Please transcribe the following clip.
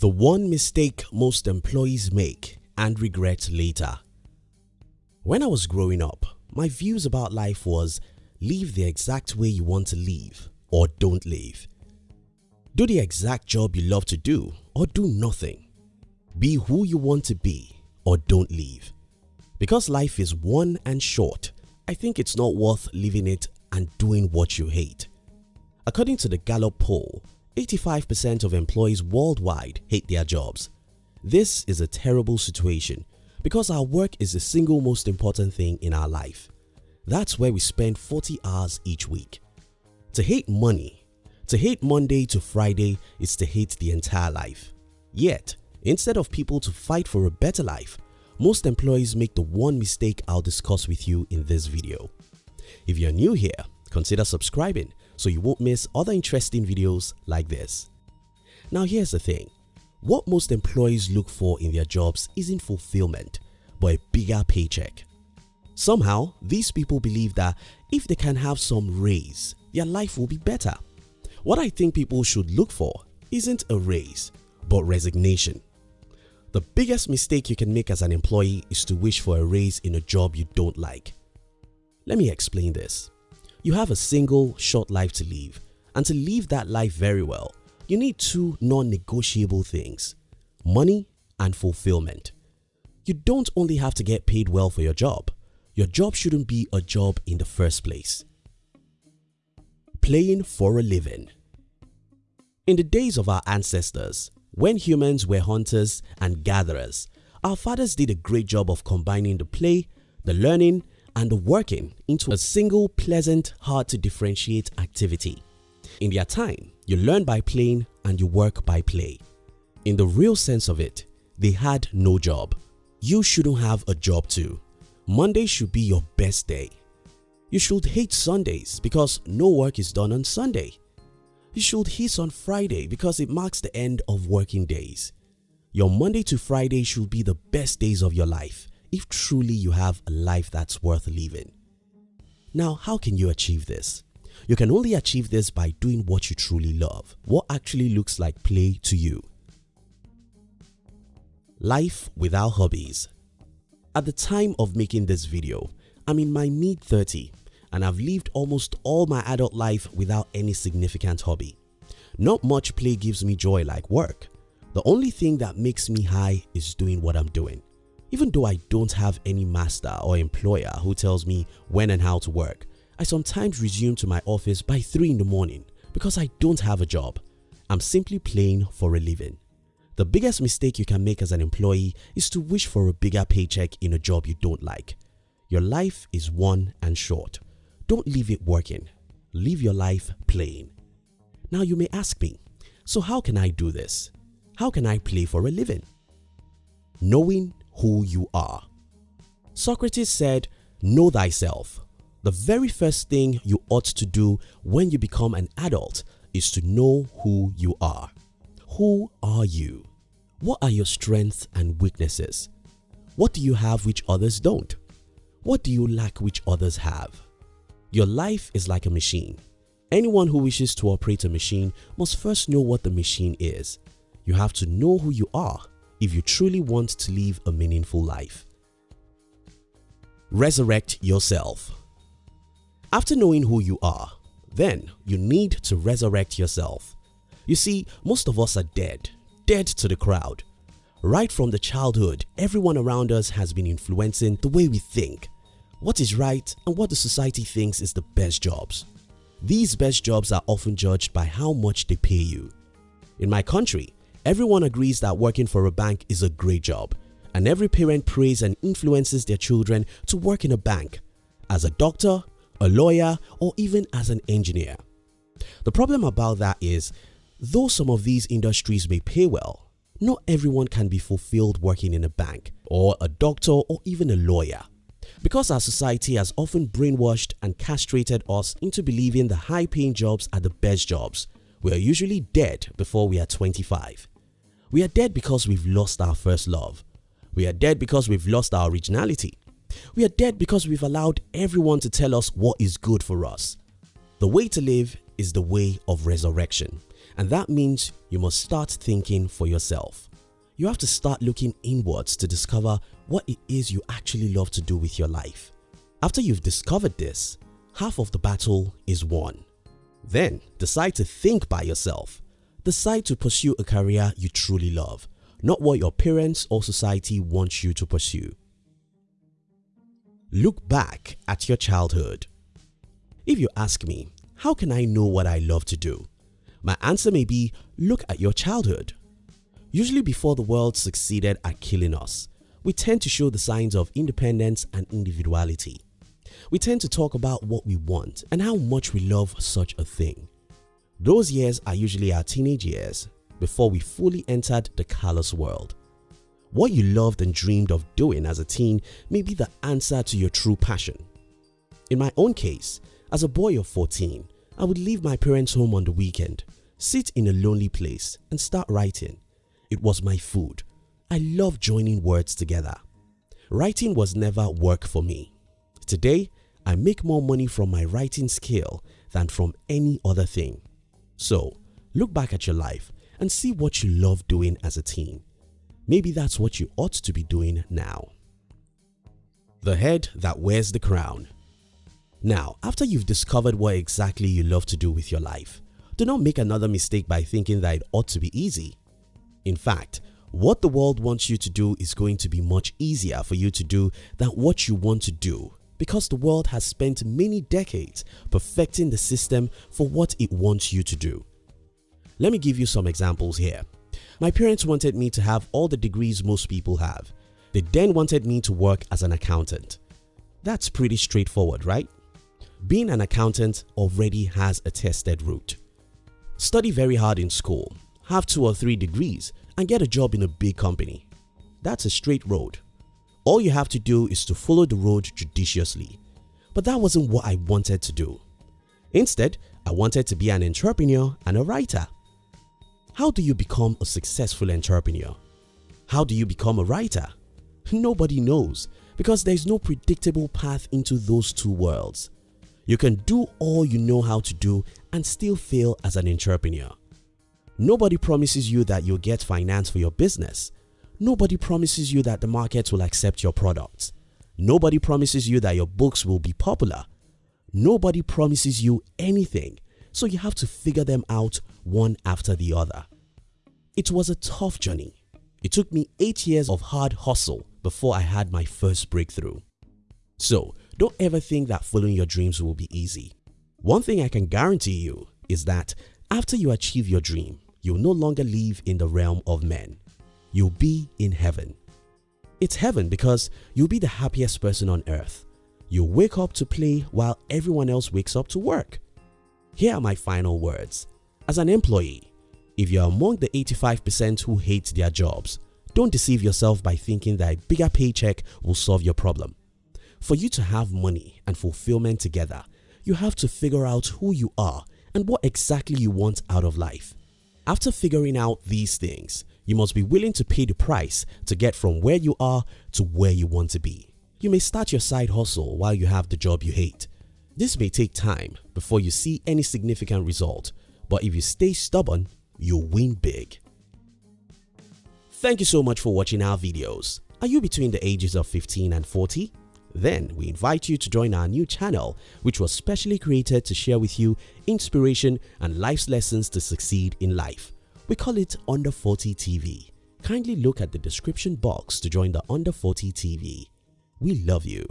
The one mistake most employees make and regret later. When I was growing up, my views about life was live the exact way you want to live or don't live. Do the exact job you love to do or do nothing. Be who you want to be or don't live. Because life is one and short, I think it's not worth living it and doing what you hate. According to the Gallup poll, 85% of employees worldwide hate their jobs. This is a terrible situation because our work is the single most important thing in our life. That's where we spend 40 hours each week. To hate money, to hate Monday to Friday is to hate the entire life. Yet, instead of people to fight for a better life, most employees make the one mistake I'll discuss with you in this video. If you're new here, consider subscribing so you won't miss other interesting videos like this. Now here's the thing, what most employees look for in their jobs isn't fulfillment but a bigger paycheck. Somehow, these people believe that if they can have some raise, their life will be better. What I think people should look for isn't a raise but resignation. The biggest mistake you can make as an employee is to wish for a raise in a job you don't like. Let me explain this. You have a single short life to live and to live that life very well, you need two non-negotiable things, money and fulfillment. You don't only have to get paid well for your job, your job shouldn't be a job in the first place. Playing for a living In the days of our ancestors, when humans were hunters and gatherers, our fathers did a great job of combining the play, the learning and working into a single pleasant, hard to differentiate activity. In their time, you learn by playing and you work by play. In the real sense of it, they had no job. You shouldn't have a job too. Monday should be your best day. You should hate Sundays because no work is done on Sunday. You should hiss on Friday because it marks the end of working days. Your Monday to Friday should be the best days of your life if truly you have a life that's worth living. Now how can you achieve this? You can only achieve this by doing what you truly love, what actually looks like play to you. Life without hobbies At the time of making this video, I'm in my mid 30 and I've lived almost all my adult life without any significant hobby. Not much play gives me joy like work. The only thing that makes me high is doing what I'm doing. Even though I don't have any master or employer who tells me when and how to work, I sometimes resume to my office by 3 in the morning because I don't have a job. I'm simply playing for a living. The biggest mistake you can make as an employee is to wish for a bigger paycheck in a job you don't like. Your life is one and short. Don't leave it working. Live your life playing. Now you may ask me, so how can I do this? How can I play for a living? Knowing who you are. Socrates said, know thyself the very first thing you ought to do when you become an adult is to know who you are. Who are you? What are your strengths and weaknesses? What do you have which others don't? What do you lack which others have? Your life is like a machine. Anyone who wishes to operate a machine must first know what the machine is. You have to know who you are if you truly want to live a meaningful life. Resurrect yourself after knowing who you are, then you need to resurrect yourself. You see, most of us are dead, dead to the crowd. Right from the childhood, everyone around us has been influencing the way we think, what is right and what the society thinks is the best jobs. These best jobs are often judged by how much they pay you. In my country, everyone agrees that working for a bank is a great job and every parent prays and influences their children to work in a bank. As a doctor, a lawyer or even as an engineer. The problem about that is, though some of these industries may pay well, not everyone can be fulfilled working in a bank or a doctor or even a lawyer. Because our society has often brainwashed and castrated us into believing the high paying jobs are the best jobs, we are usually dead before we are 25. We are dead because we've lost our first love. We are dead because we've lost our originality. We are dead because we've allowed everyone to tell us what is good for us. The way to live is the way of resurrection And that means you must start thinking for yourself. You have to start looking inwards to discover what it is you actually love to do with your life. After you've discovered this, half of the battle is won. Then decide to think by yourself. Decide to pursue a career you truly love, not what your parents or society wants you to pursue. Look back at your childhood. If you ask me, how can I know what I love to do? My answer may be, look at your childhood. Usually before the world succeeded at killing us, we tend to show the signs of independence and individuality. We tend to talk about what we want and how much we love such a thing. Those years are usually our teenage years before we fully entered the callous world. What you loved and dreamed of doing as a teen may be the answer to your true passion. In my own case, as a boy of 14, I would leave my parents' home on the weekend, sit in a lonely place and start writing. It was my food. I love joining words together. Writing was never work for me. Today, I make more money from my writing skill than from any other thing. So, look back at your life and see what you love doing as a teen. Maybe that's what you ought to be doing now. The head that wears the crown. Now, after you've discovered what exactly you love to do with your life, do not make another mistake by thinking that it ought to be easy. In fact, what the world wants you to do is going to be much easier for you to do than what you want to do because the world has spent many decades perfecting the system for what it wants you to do. Let me give you some examples here. My parents wanted me to have all the degrees most people have. They then wanted me to work as an accountant. That's pretty straightforward, right? Being an accountant already has a tested route. Study very hard in school, have two or three degrees and get a job in a big company. That's a straight road. All you have to do is to follow the road judiciously. But that wasn't what I wanted to do. Instead, I wanted to be an entrepreneur and a writer. How do you become a successful entrepreneur? How do you become a writer? Nobody knows because there is no predictable path into those two worlds. You can do all you know how to do and still fail as an entrepreneur. Nobody promises you that you'll get finance for your business Nobody promises you that the market will accept your products. Nobody promises you that your books will be popular. Nobody promises you anything, so you have to figure them out one after the other. It was a tough journey. It took me 8 years of hard hustle before I had my first breakthrough. So, don't ever think that following your dreams will be easy. One thing I can guarantee you is that after you achieve your dream, you'll no longer live in the realm of men you'll be in heaven. It's heaven because you'll be the happiest person on earth. You'll wake up to play while everyone else wakes up to work. Here are my final words. As an employee, if you're among the 85% who hate their jobs, don't deceive yourself by thinking that a bigger paycheck will solve your problem. For you to have money and fulfillment together, you have to figure out who you are and what exactly you want out of life. After figuring out these things, you must be willing to pay the price to get from where you are to where you want to be. You may start your side hustle while you have the job you hate. This may take time before you see any significant result, but if you stay stubborn, you'll win big. Thank you so much for watching our videos. Are you between the ages of 15 and 40? Then we invite you to join our new channel which was specially created to share with you inspiration and life's lessons to succeed in life. We call it Under 40 TV. Kindly look at the description box to join the Under 40 TV. We love you.